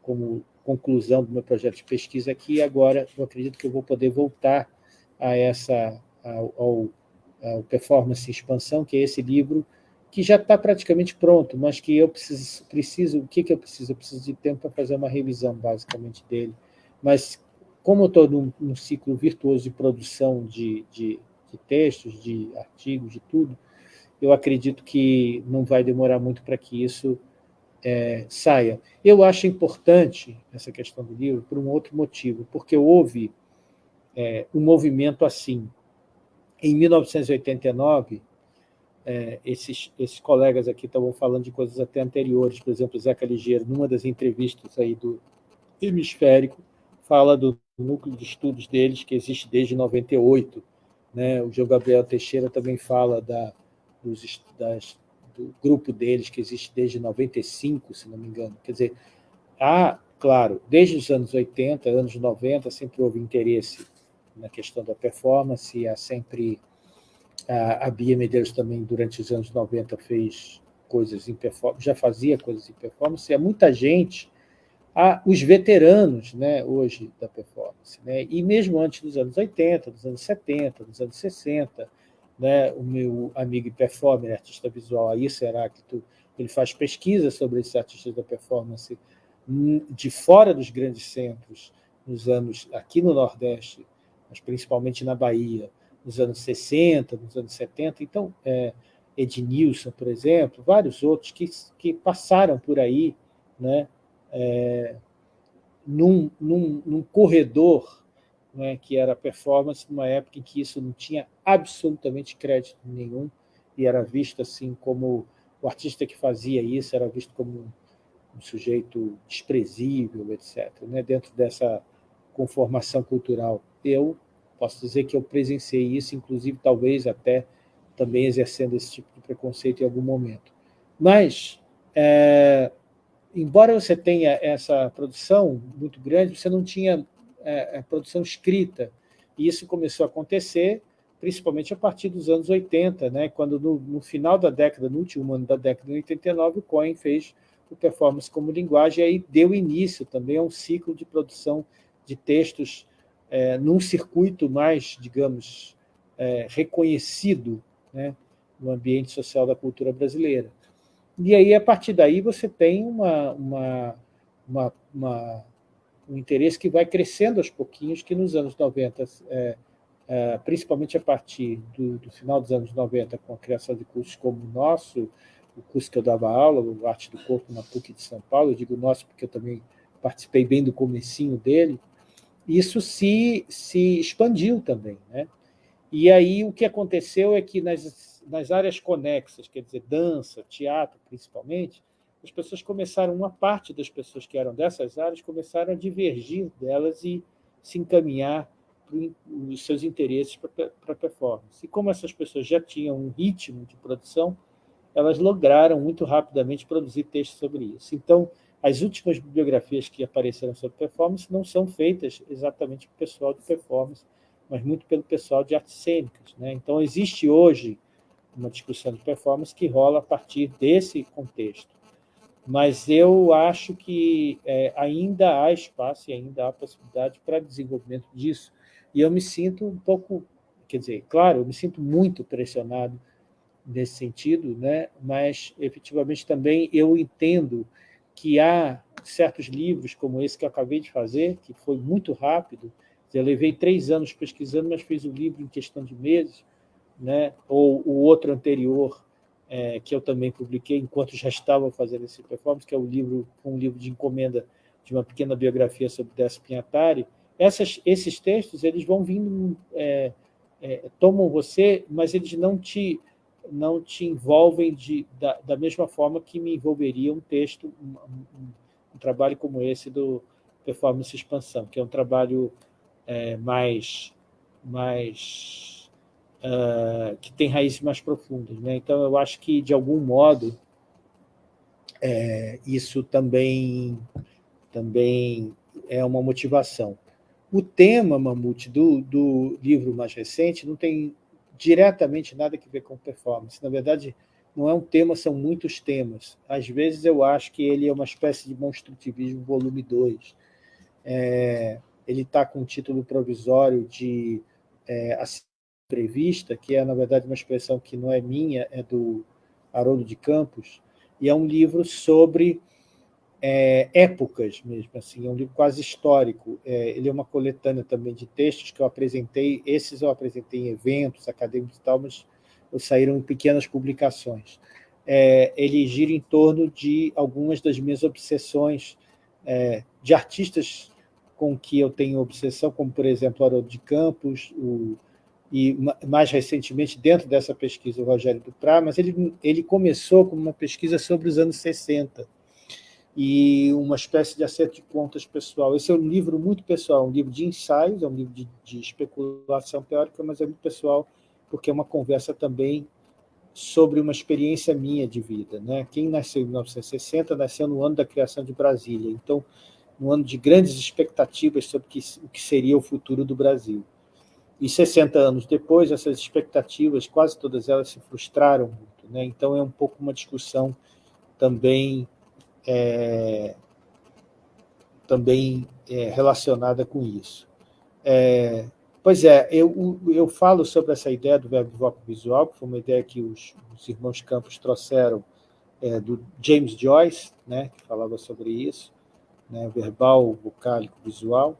como conclusão do meu projeto de pesquisa aqui, agora eu acredito que eu vou poder voltar a essa, ao, ao, ao Performance Expansão, que é esse livro que já está praticamente pronto, mas que eu preciso, preciso o que, que eu preciso? Eu preciso de tempo para fazer uma revisão, basicamente, dele. Mas, como eu estou num, num, ciclo virtuoso de produção de, de, de textos, de artigos, de tudo, eu acredito que não vai demorar muito para que isso é, saia. Eu acho importante essa questão do livro por um outro motivo, porque houve é, um movimento assim. Em 1989, é, esses, esses colegas aqui estavam falando de coisas até anteriores, por exemplo, Zeca Ligeiro, numa das entrevistas aí do Hemisférico, fala do núcleo de estudos deles, que existe desde 98. Né? O João Gabriel Teixeira também fala da, dos, das, do grupo deles, que existe desde 95, se não me engano. Quer dizer, há, claro, desde os anos 80, anos 90, sempre houve interesse na questão da performance, há sempre... A, a Bia Medeiros também, durante os anos 90, fez coisas em performance, já fazia coisas em performance, há muita gente, há os veteranos né, hoje da performance, né, e mesmo antes dos anos 80, dos anos 70, dos anos 60, né, o meu amigo performer, artista visual, aí será que tu, ele faz pesquisa sobre esses artistas da performance de fora dos grandes centros, nos anos aqui no Nordeste, mas principalmente na Bahia, nos anos 60, nos anos 70. Então, é, Ednilson, por exemplo, vários outros que, que passaram por aí né, é, num, num, num corredor né, que era performance, numa época em que isso não tinha absolutamente crédito nenhum e era visto assim como o artista que fazia isso era visto como um, sujeito desprezível, etc., né, dentro dessa conformação cultural. Eu Posso dizer que eu presenciei isso, inclusive, talvez até também exercendo esse tipo de preconceito em algum momento. Mas, é, embora você tenha essa produção muito grande, você não tinha é, produção escrita. E isso começou a acontecer principalmente a partir dos anos 80, né, quando no, no final da década, no último ano da década de 89, o Cohen fez o Performance como Linguagem, e aí deu início também a um ciclo de produção de textos é, num circuito mais, digamos, é, reconhecido né, no ambiente social da cultura brasileira. E aí, a partir daí, você tem uma, uma, uma, uma um interesse que vai crescendo aos pouquinhos, que nos anos 90, é, é, principalmente a partir do, do, final dos anos 90, com a criação de cursos como o nosso, o curso que eu dava aula, o Arte do Corpo na PUC de São Paulo, eu digo nosso porque eu também participei bem do comecinho dele, isso se, se expandiu também. Né? E aí o que aconteceu é que nas, nas áreas conexas, quer dizer, dança, teatro principalmente, as pessoas começaram, uma parte das pessoas que eram dessas áreas começaram a divergir delas e se encaminhar os seus interesses para a performance. E como essas pessoas já tinham um ritmo de produção, elas lograram muito rapidamente produzir textos sobre isso. Então, as últimas bibliografias que apareceram sobre performance não são feitas exatamente pelo pessoal de performance, mas muito pelo pessoal de artes cênicas. Né? Então, existe hoje uma discussão de performance que rola a partir desse contexto. Mas eu acho que é, ainda há espaço e ainda há possibilidade para desenvolvimento disso. E eu me sinto um pouco, quer dizer, claro, eu me sinto muito pressionado nesse sentido, né? mas efetivamente também eu entendo que há certos livros como esse que eu acabei de fazer, que foi muito rápido, eu levei três anos pesquisando, mas fiz o livro em questão de meses, né? ou o outro anterior, é, que eu também publiquei enquanto já estava fazendo esse performance, que é o livro, um livro de encomenda de uma pequena biografia sobre Décio Pinhatari. Essas, esses textos eles vão vindo, é, é, tomam você, mas eles não te não te envolvem de, da, da mesma forma que me envolveria um texto, um, um, um trabalho como esse do Performance Expansão, que é um trabalho é, mais, mais uh, que tem raízes mais profundas. Né? Então, eu acho que, de algum modo, é, isso também, também é uma motivação. O tema, Mamute, do, do livro mais recente não tem diretamente nada a ver com performance. Na verdade, não é um tema, são muitos temas. Às vezes eu acho que ele é uma espécie de construtivismo volume 2. É, ele está com o título provisório de é, Entrevista, que é, na verdade, uma expressão que não é minha, é do Haroldo de Campos, e é um livro sobre é, épocas mesmo, assim, é um livro quase histórico. É, ele é uma coletânea também de textos que eu apresentei, esses eu apresentei em eventos acadêmicos e tal, mas saíram em pequenas publicações. É, ele gira em torno de algumas das minhas obsessões é, de artistas com que eu tenho obsessão, como, por exemplo, Haroldo de Campos, o, e mais recentemente, dentro dessa pesquisa, o Rogério Duprá, mas ele, ele começou como uma pesquisa sobre os anos 60, e uma espécie de acerto de contas pessoal. Esse é um livro muito pessoal, um livro de ensaios, é um livro de, de especulação teórica, mas é muito pessoal, porque é uma conversa também sobre uma experiência minha de vida. Né? Quem nasceu em 1960 nasceu no ano da criação de Brasília, então, no ano de grandes expectativas sobre o que seria o futuro do Brasil. E 60 anos depois, essas expectativas, quase todas elas se frustraram muito. Né? Então, é um pouco uma discussão também é, também é, relacionada com isso. É, pois é, eu, eu falo sobre essa ideia do verbo voco visual, que foi uma ideia que os, os irmãos Campos trouxeram é, do James Joyce, né, que falava sobre isso, né, verbal, vocálico, visual,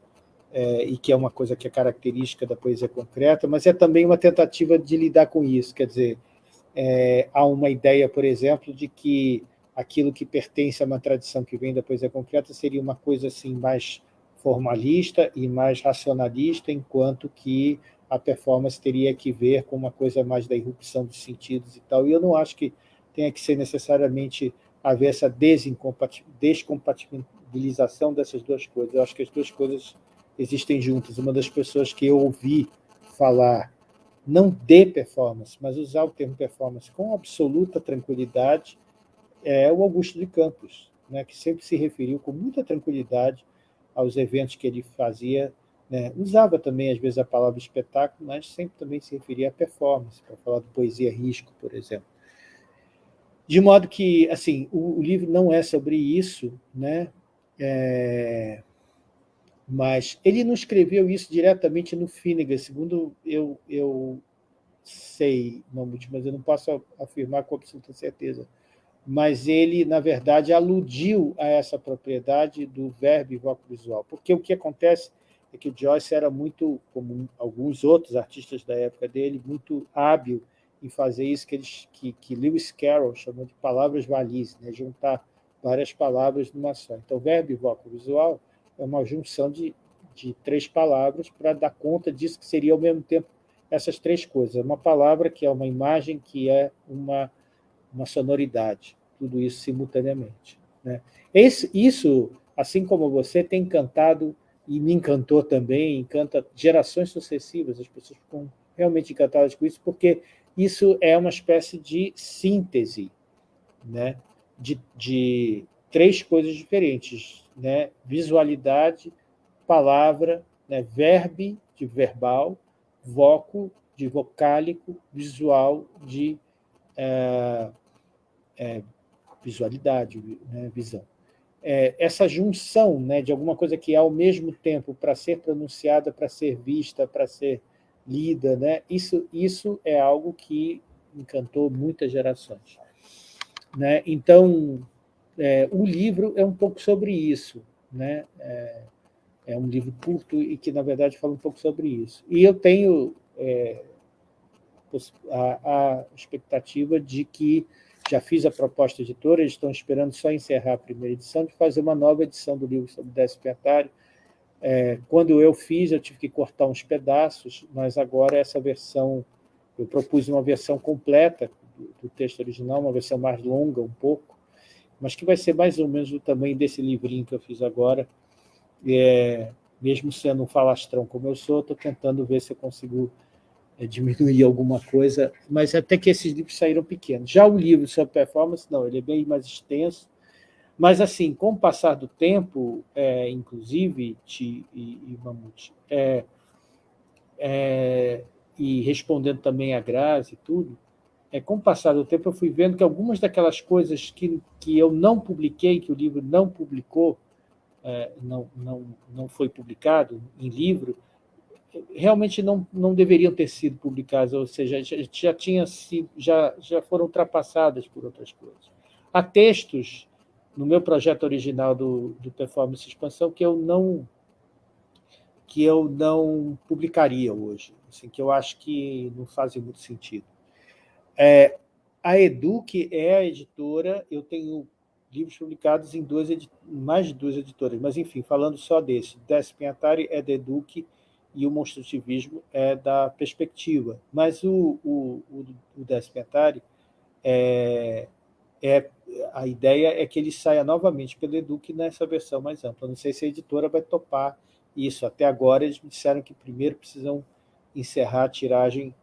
é, e que é uma coisa que é característica da poesia concreta, mas é também uma tentativa de lidar com isso, quer dizer, é, há uma ideia, por exemplo, de que aquilo que pertence a uma tradição que vem da poesia concreta seria uma coisa assim mais formalista e mais racionalista, enquanto que a performance teria que ver com uma coisa mais da irrupção dos sentidos e tal. E eu não acho que tenha que ser necessariamente haver essa descompatibilização dessas duas coisas. Eu acho que as duas coisas existem juntas. Uma das pessoas que eu ouvi falar, não de performance, mas usar o termo performance com absoluta tranquilidade, é o Augusto de Campos, né, que sempre se referiu com muita tranquilidade aos eventos que ele fazia. Né, usava também, às vezes, a palavra espetáculo, mas sempre também se referia à performance, para falar de poesia risco, por exemplo. De modo que, assim, o, o livro não é sobre isso, né? É, mas ele não escreveu isso diretamente no Finnegan, segundo eu, eu sei, mas eu não posso afirmar com absoluta certeza mas ele, na verdade, aludiu a essa propriedade do verbo visual, porque o que acontece é que o Joyce era muito, como alguns outros artistas da época dele, muito hábil em fazer isso que, eles, que, que Lewis Carroll chamou de palavras valizes, né? juntar várias palavras numa só. Então, verbo visual é uma junção de, de três palavras para dar conta disso que seria, ao mesmo tempo, essas três coisas. Uma palavra que é uma imagem, que é uma uma sonoridade, tudo isso simultaneamente. Né? Esse, isso, assim como você, tem encantado, e me encantou também, encanta gerações sucessivas, as pessoas ficam realmente encantadas com isso, porque isso é uma espécie de síntese né? de, de três coisas diferentes, né? visualidade, palavra, né? verbe de verbal, voco de vocálico, visual de é, é, visualidade, né, visão. É, essa junção né, de alguma coisa que é ao mesmo tempo para ser pronunciada, para ser vista, para ser lida, né, isso, isso é algo que encantou muitas gerações. Né? Então, é, o livro é um pouco sobre isso. Né? É, é, um livro curto e que, na verdade, fala um pouco sobre isso. E eu tenho é, a, a expectativa de que já fiz a proposta editora, eles estão esperando só encerrar a primeira edição, de fazer uma nova edição do livro sobre Décio Pentário. É, quando eu fiz, eu tive que cortar uns pedaços, mas agora essa versão, eu propus uma versão completa do, do texto original, uma versão mais longa um pouco, mas que vai ser mais ou menos do tamanho desse livrinho que eu fiz agora. É, mesmo sendo um falastrão como eu sou, estou tentando ver se eu consigo é, diminuir alguma coisa, mas até que esses livros saíram pequenos. Já o livro sobre performance, não, ele é bem mais extenso, mas, assim, com o passar do tempo, é, inclusive, Ti e, e Mamute, é, é, e respondendo também a Grazi e tudo, é, com o passar do tempo, eu fui vendo que algumas daquelas coisas que, que eu não publiquei, que o livro não publicou, é, não, não, não foi publicado em livro, realmente não, não deveriam ter sido publicadas, ou seja, já, já, tinha sido, já, já foram ultrapassadas por outras coisas. Há textos no meu projeto original do, do Performance Expansão que eu não que eu não publicaria hoje, assim, que eu acho que não fazem muito sentido. É, a Eduque é a editora, eu tenho livros publicados em duas, mais de duas editoras, mas, enfim, falando só desse, Décio Pinhatari é da Eduque e o Monstrutivismo é da Perspectiva. Mas o, o, o, o é, é, a ideia é que ele saia novamente pela Eduque nessa versão mais ampla. Não sei se a editora vai topar isso. Até agora eles me disseram que primeiro precisam encerrar a tiragem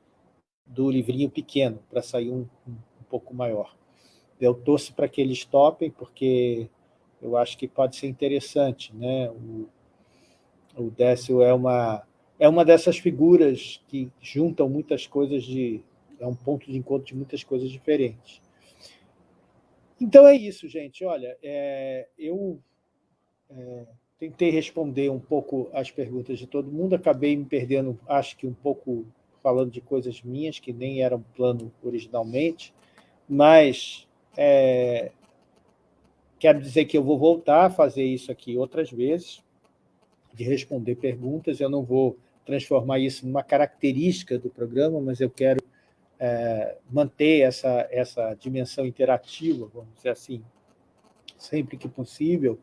do livrinho pequeno, para sair um, um, pouco maior. Eu torço para que eles topem, porque eu acho que pode ser interessante. Né? O, o Décio é uma, é uma dessas figuras que juntam muitas coisas de... é um ponto de encontro de muitas coisas diferentes. Então é isso, gente. Olha, é, eu é, tentei responder um pouco as perguntas de todo mundo, acabei me perdendo, acho que um pouco falando de coisas minhas, que nem eram plano originalmente, mas é, quero dizer que eu vou voltar a fazer isso aqui outras vezes, de responder perguntas, eu não vou transformar isso numa característica do programa, mas eu quero é, manter essa, essa dimensão interativa, vamos dizer assim, sempre que possível,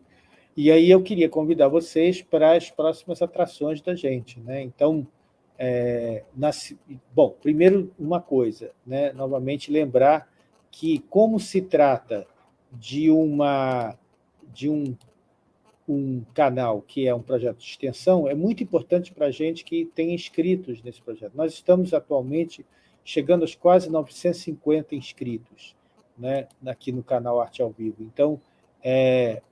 e aí eu queria convidar vocês para as próximas atrações da gente. Né? Então, é, bom, primeiro uma coisa, né? novamente lembrar que como se trata de, uma, de um, um canal que é um projeto de extensão, é muito importante para a gente que tenha inscritos nesse projeto. Nós estamos atualmente chegando aos quase 950 inscritos né, aqui no canal Arte ao Vivo. Então, é,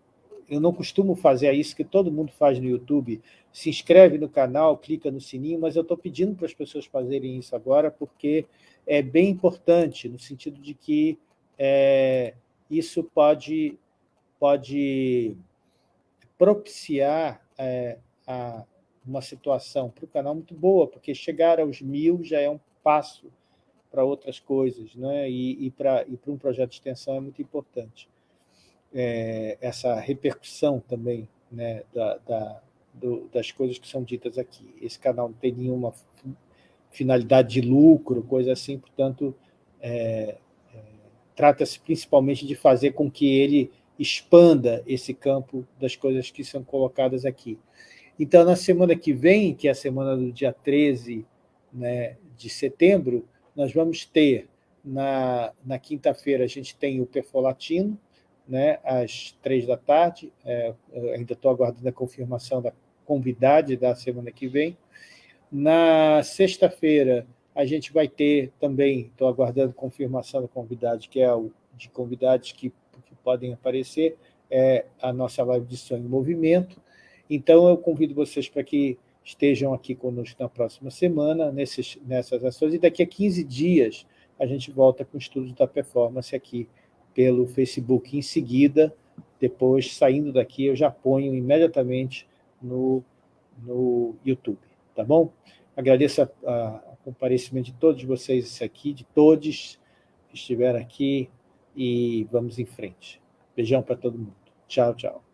eu não costumo fazer isso que todo mundo faz no YouTube, se inscreve no canal, clica no sininho, mas eu estou pedindo para as pessoas fazerem isso agora, porque é bem importante, no sentido de que é, isso pode, pode propiciar é, a, uma situação para o canal muito boa, porque chegar aos mil já é um passo para outras coisas, né? e, e para e um projeto de extensão é muito importante é, essa repercussão também né, da, da, do, das coisas que são ditas aqui. Esse canal não tem nenhuma finalidade de lucro, coisa assim, portanto, é, é, trata-se principalmente de fazer com que ele expanda esse campo das coisas que são colocadas aqui. Então, na semana que vem, que é a semana do dia 13 né, de setembro, nós vamos ter, na, na quinta-feira, a gente tem o Perfolatino, né, às três da tarde. É, ainda estou aguardando a confirmação da convidade da semana que vem. Na sexta-feira, a gente vai ter também, estou aguardando confirmação da convidade, que é o de convidados que, que podem aparecer, é a nossa live de Sonho em Movimento. Então, eu convido vocês para que estejam aqui conosco na próxima semana, nesses, nessas ações, e daqui a 15 dias a gente volta com o estudo da performance aqui pelo Facebook. Em seguida, depois, saindo daqui, eu já ponho imediatamente no, no YouTube, tá bom? Agradeço o comparecimento de todos vocês aqui, de todos que estiveram aqui, e vamos em frente. Beijão para todo mundo. Tchau, tchau.